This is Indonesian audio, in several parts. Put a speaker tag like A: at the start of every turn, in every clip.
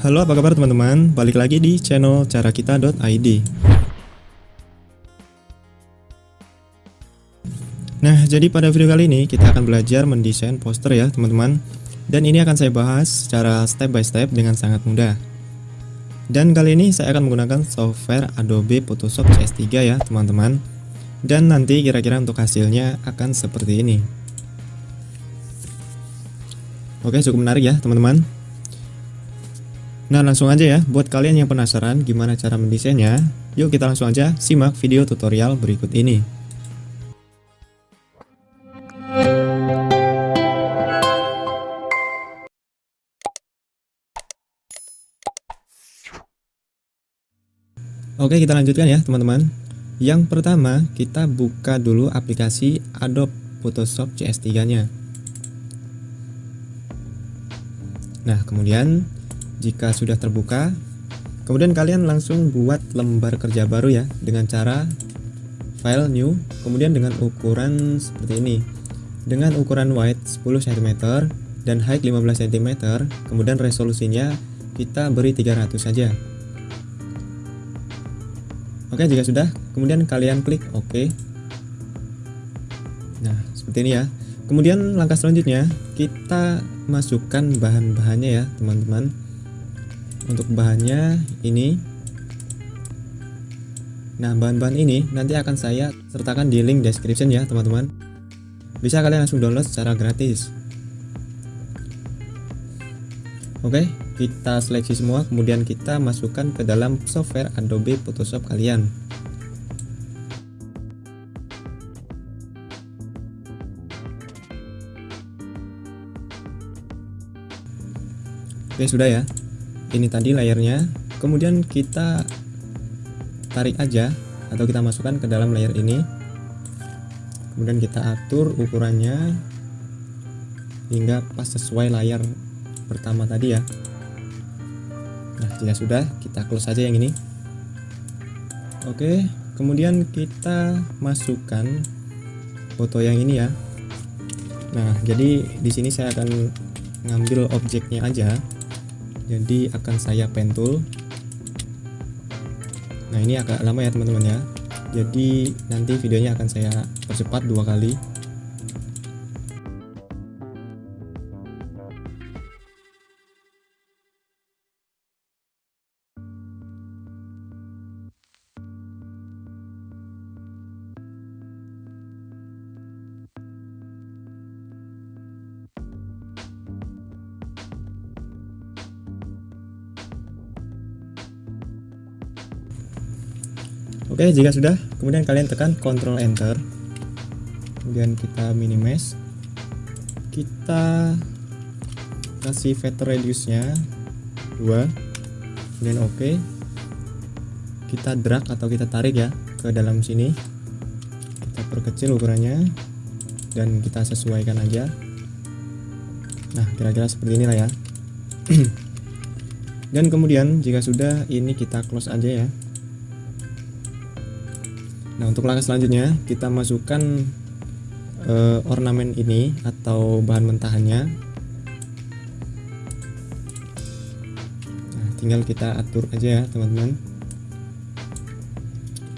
A: Halo apa kabar teman-teman, balik lagi di channel carakita.id Nah jadi pada video kali ini kita akan belajar mendesain poster ya teman-teman. Dan ini akan saya bahas secara step by step dengan sangat mudah. Dan kali ini saya akan menggunakan software Adobe Photoshop CS3 ya teman-teman. Dan nanti kira-kira untuk hasilnya akan seperti ini. Oke cukup menarik ya teman-teman Nah langsung aja ya, buat kalian yang penasaran gimana cara mendesainnya, yuk kita langsung aja simak video tutorial berikut ini. Oke kita lanjutkan ya teman-teman. Yang pertama kita buka dulu aplikasi Adobe Photoshop CS3 nya. Nah kemudian jika sudah terbuka, kemudian kalian langsung buat lembar kerja baru ya dengan cara file new, kemudian dengan ukuran seperti ini. Dengan ukuran width 10 cm dan height 15 cm, kemudian resolusinya kita beri 300 saja. Oke, jika sudah, kemudian kalian klik OK. Nah, seperti ini ya. Kemudian langkah selanjutnya, kita masukkan bahan-bahannya ya, teman-teman untuk bahannya ini. Nah bahan-bahan ini nanti akan saya sertakan di link description ya teman-teman. Bisa kalian langsung download secara gratis. Oke kita seleksi semua kemudian kita masukkan ke dalam software Adobe Photoshop kalian. Oke sudah ya ini tadi layernya kemudian kita tarik aja atau kita masukkan ke dalam layer ini. Kemudian kita atur ukurannya hingga pas sesuai layar pertama tadi ya. Nah jika sudah kita close saja yang ini. Oke kemudian kita masukkan foto yang ini ya. Nah jadi di sini saya akan ngambil objeknya aja jadi akan saya pentul. Nah ini agak lama ya teman-teman ya. Jadi nanti videonya akan saya percepat dua kali Oke jika sudah kemudian kalian tekan Ctrl Enter. Kemudian kita minimize. Kita kasih vector radius nya 2 kemudian oke. OK. kita drag atau kita tarik ya ke dalam sini. Kita perkecil ukurannya dan kita sesuaikan aja. Nah kira-kira seperti inilah ya. Dan kemudian jika sudah ini kita close aja ya Nah untuk langkah selanjutnya kita masukkan uh, ornamen ini atau bahan mentahannya. Nah, tinggal kita atur aja ya teman-teman.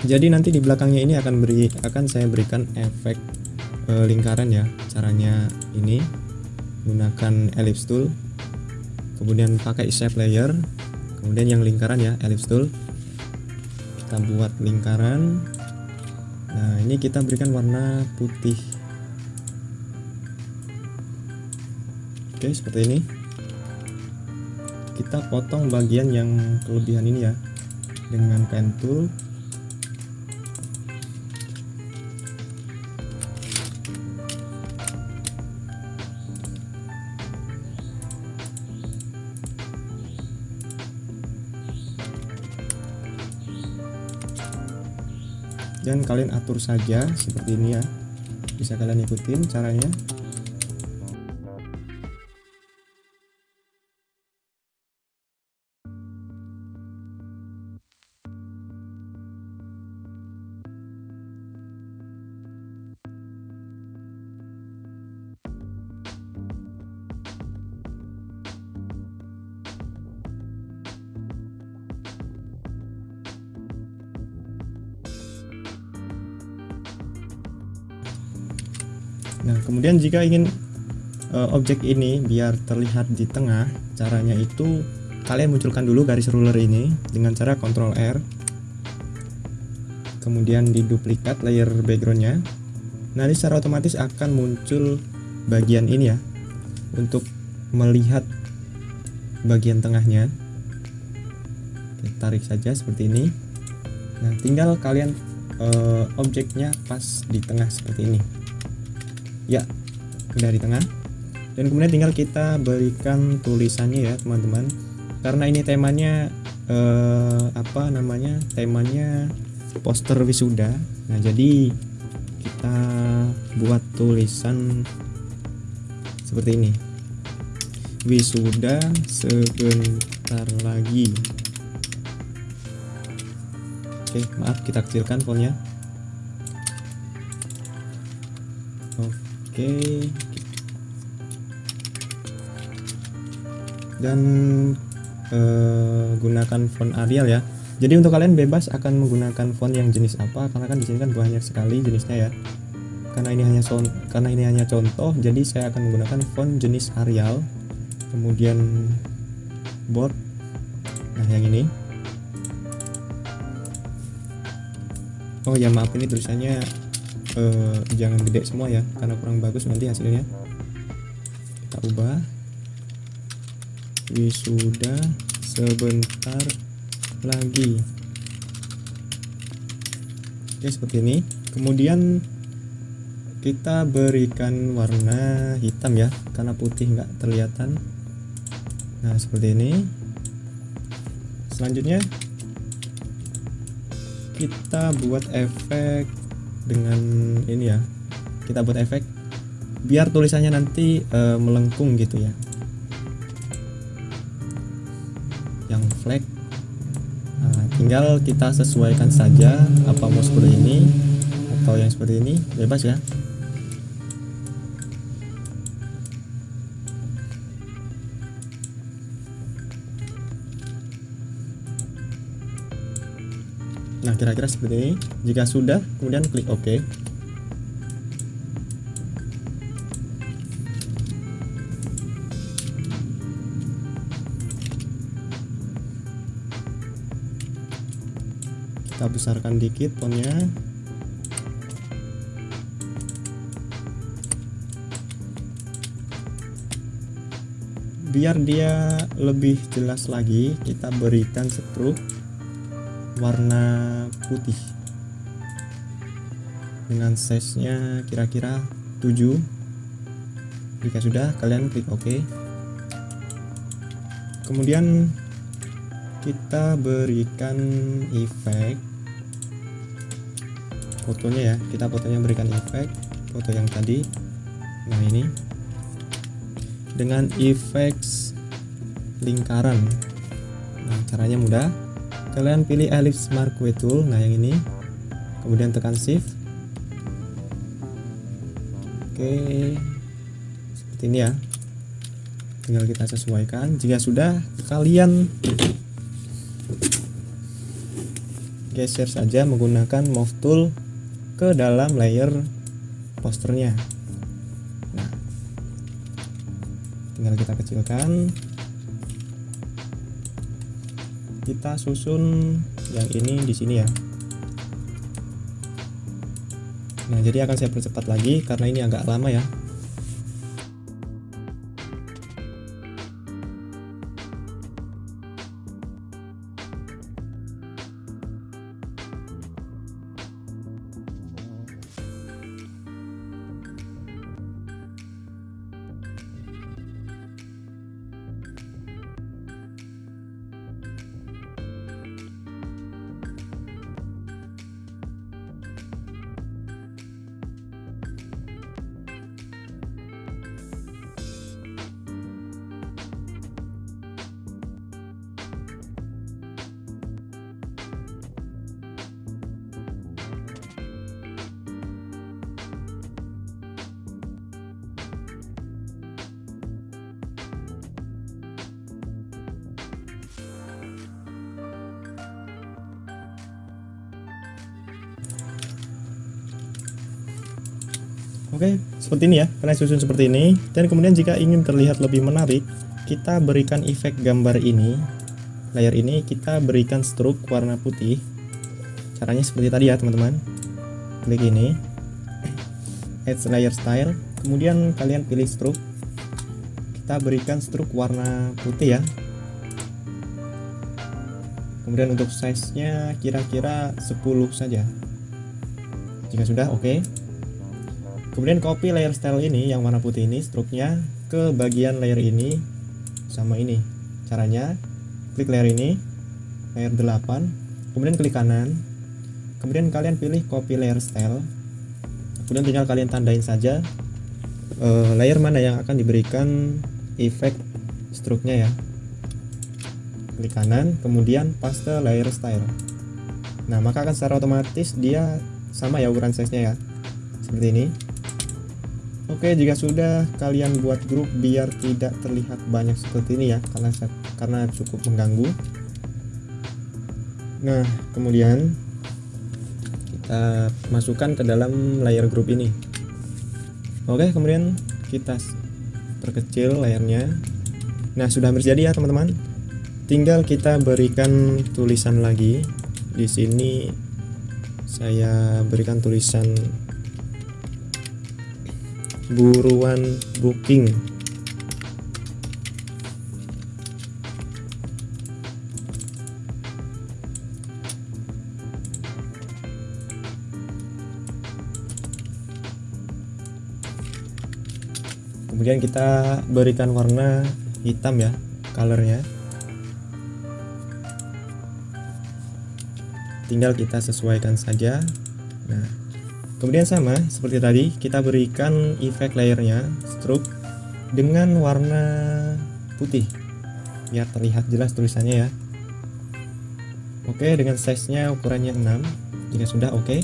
A: Jadi nanti di belakangnya ini akan beri akan saya berikan efek uh, lingkaran ya. Caranya ini gunakan ellipse tool, kemudian pakai shape layer, kemudian yang lingkaran ya ellipse tool. Kita buat lingkaran nah ini kita berikan warna putih. Oke seperti ini. Kita potong bagian yang kelebihan ini ya dengan pen tool dan kalian atur saja seperti ini ya. Bisa kalian ikutin caranya nah kemudian jika ingin uh, objek ini biar terlihat di tengah caranya itu kalian munculkan dulu garis ruler ini dengan cara Ctrl R. Kemudian diduplikat layer backgroundnya. Nanti secara otomatis akan muncul bagian ini ya untuk melihat bagian tengahnya. Kita tarik saja seperti ini. Nah tinggal kalian uh, objeknya pas di tengah seperti ini ya udah di tengah. Dan kemudian tinggal kita berikan tulisannya ya teman-teman. Karena ini temanya uh, apa namanya temanya poster wisuda. Nah jadi kita buat tulisan seperti ini. Wisuda sebentar lagi. Oke maaf kita kecilkan fontnya oke. Dan eh, gunakan font Arial ya. Jadi untuk kalian bebas akan menggunakan font yang jenis apa karena kan di sini kan banyak sekali jenisnya ya. Karena ini hanya son karena ini hanya contoh jadi saya akan menggunakan font jenis Arial kemudian bold nah yang ini. Oh ya maaf ini tulisannya uh, jangan gede semua ya. Karena kurang bagus nanti hasilnya. Kita ubah. Wisuda sebentar lagi. Oke seperti ini. Kemudian kita berikan warna hitam ya karena putih nggak terlihatan nah seperti ini. Selanjutnya kita buat efek dengan ini ya kita buat efek biar tulisannya nanti e, melengkung gitu ya. Yang flag nah, tinggal kita sesuaikan saja apa mau seperti ini atau yang seperti ini bebas ya Nah, kira-kira seperti ini. Jika sudah, kemudian klik OK. Kita besarkan dikit fontnya. Biar dia lebih jelas lagi, kita berikan stroke warna putih. Dengan size nya kira-kira 7 jika sudah kalian klik OK. Kemudian kita berikan efek. Fotonya ya kita fotonya berikan efek. Foto yang tadi. Nah ini. Dengan efek lingkaran. Nah caranya mudah kalian pilih ellipse marquee tool. Nah yang ini. Kemudian tekan shift. Oke. Seperti ini ya. Tinggal kita sesuaikan. Jika sudah kalian geser saja menggunakan move tool ke dalam layer posternya. Nah tinggal kita kecilkan kita susun yang ini di sini ya. Nah jadi akan saya percepat lagi karena ini agak lama ya Oke, seperti ini ya, kalian susun seperti ini. Dan kemudian jika ingin terlihat lebih menarik, kita berikan efek gambar ini. Layar ini kita berikan stroke warna putih. Caranya seperti tadi ya, teman-teman. Klik ini. Add layer style. Kemudian kalian pilih stroke. Kita berikan stroke warna putih ya. Kemudian untuk size-nya kira-kira 10 saja. Jika sudah, oke. Okay. Kemudian copy layer style ini yang warna putih ini stroke-nya ke bagian layer ini sama ini. Caranya klik layer ini, layer 8, kemudian klik kanan. Kemudian kalian pilih copy layer style. Kemudian tinggal kalian tandain saja uh, layer mana yang akan diberikan efek stroke-nya ya. Klik kanan, kemudian paste layer style. Nah, maka akan secara otomatis dia sama ya ukuran size-nya ya. Seperti ini. Oke, jika sudah kalian buat grup biar tidak terlihat banyak seperti ini ya, karena karena cukup mengganggu. Nah, kemudian kita masukkan ke dalam layer grup ini. Oke, kemudian kita perkecil layarnya. Nah, sudah terjadi ya, teman-teman. Tinggal kita berikan tulisan lagi. Di sini saya berikan tulisan buruan booking. Kemudian kita berikan warna hitam ya colornya. Tinggal kita sesuaikan saja. Nah Kemudian sama seperti tadi kita berikan efek layernya stroke dengan warna putih biar terlihat jelas tulisannya ya. Oke dengan size nya ukurannya 6 jika sudah oke.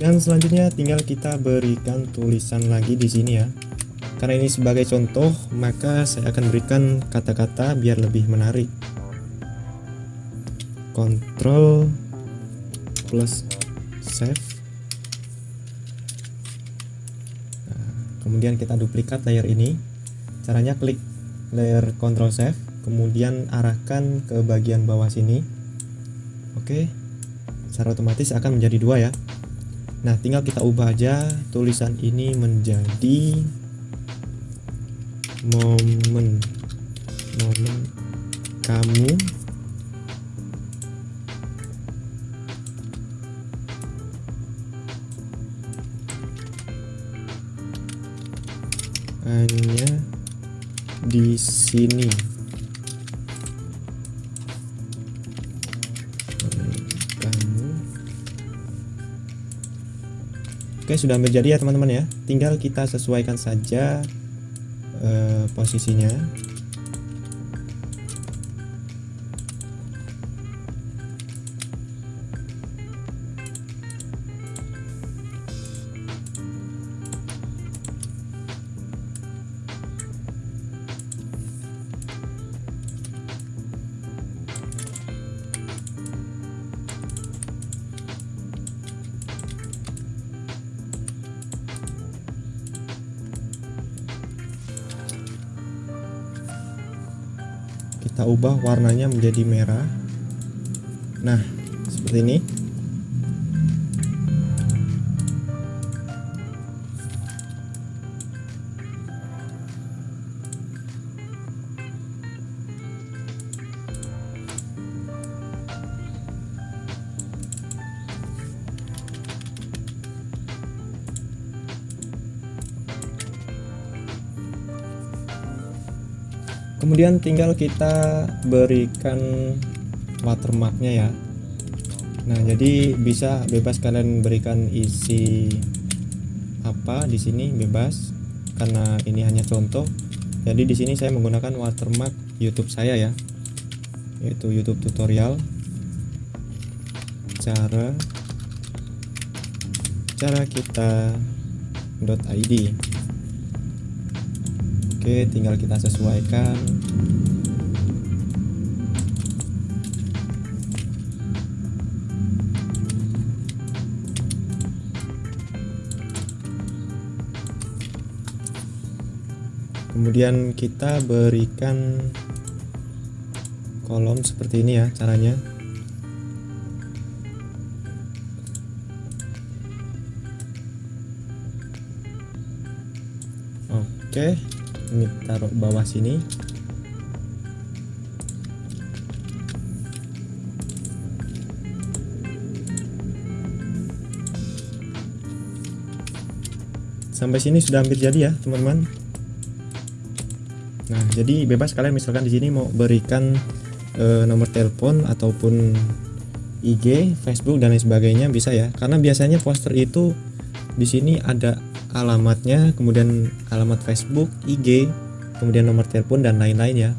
A: Dan selanjutnya tinggal kita berikan tulisan lagi di sini ya. Karena ini sebagai contoh maka saya akan berikan kata-kata biar lebih menarik. Control plus save. Nah, kemudian kita duplikat layer ini. Caranya klik layer control save kemudian arahkan ke bagian bawah sini. Oke secara otomatis akan menjadi dua ya. Nah tinggal kita ubah aja tulisan ini menjadi momen. Momen kamu hanya di sini. Kamu. Oke sudah menjadi ya teman-teman ya. Tinggal kita sesuaikan saja uh, posisinya kita ubah warnanya menjadi merah. Nah seperti ini kemudian tinggal kita berikan watermarknya ya. Nah jadi bisa bebas kalian berikan isi apa di sini bebas. Karena ini hanya contoh. Jadi di sini saya menggunakan watermark YouTube saya ya. Yaitu YouTube tutorial. Cara cara kita .id Oke, tinggal kita sesuaikan. Kemudian kita berikan kolom seperti ini ya caranya. Oke, ini taruh bawah sini. Sampai sini sudah hampir jadi ya teman-teman. Nah jadi bebas kalian misalkan di sini mau berikan e, nomor telepon ataupun IG, Facebook dan lain sebagainya bisa ya. Karena biasanya poster itu di sini ada alamatnya kemudian alamat Facebook, IG kemudian nomor telepon dan lain-lain ya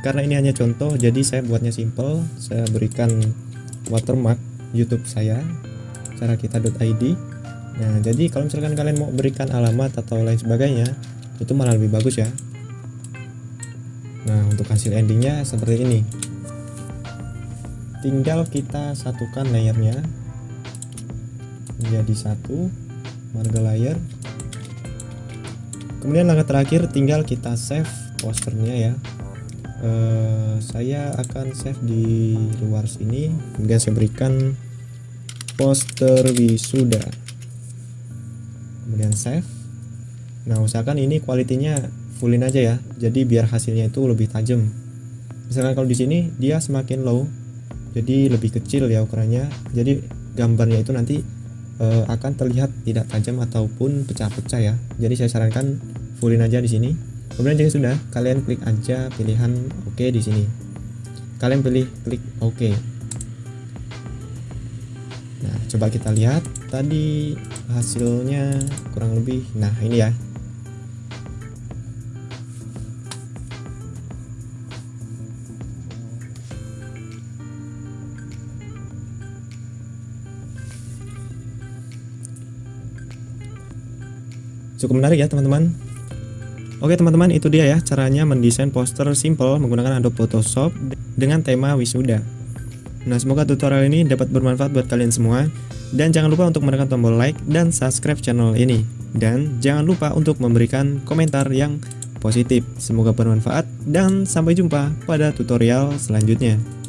A: karena ini hanya contoh jadi saya buatnya simple saya berikan watermark YouTube saya cara kita.id Nah, jadi kalau misalkan kalian mau berikan alamat atau lain sebagainya, itu malah lebih bagus ya. Nah, untuk hasil endingnya seperti ini. Tinggal kita satukan layernya menjadi satu marga layer. Kemudian langkah terakhir tinggal kita save posternya ya. Uh, saya akan save di luar sini, kemudian saya berikan poster wisuda. Kemudian save. Nah usahakan ini kualitinya fullin aja ya. Jadi biar hasilnya itu lebih tajam. Misalkan kalau di sini dia semakin low. Jadi lebih kecil ya ukurannya. Jadi gambarnya itu nanti e, akan terlihat tidak tajam ataupun pecah-pecah ya. Jadi saya sarankan fullin aja di sini. Kemudian jika sudah kalian klik aja pilihan oke OK di sini. Kalian pilih klik oke. OK. nah coba kita lihat. Tadi hasilnya kurang lebih nah ini ya cukup menarik ya teman-teman Oke teman-teman itu dia ya caranya mendesain poster simple menggunakan Adobe Photoshop dengan tema wisuda Nah semoga tutorial ini dapat bermanfaat buat kalian semua dan jangan lupa untuk menekan tombol like dan subscribe channel ini. Dan jangan lupa untuk memberikan komentar yang positif. Semoga bermanfaat dan sampai jumpa pada tutorial selanjutnya.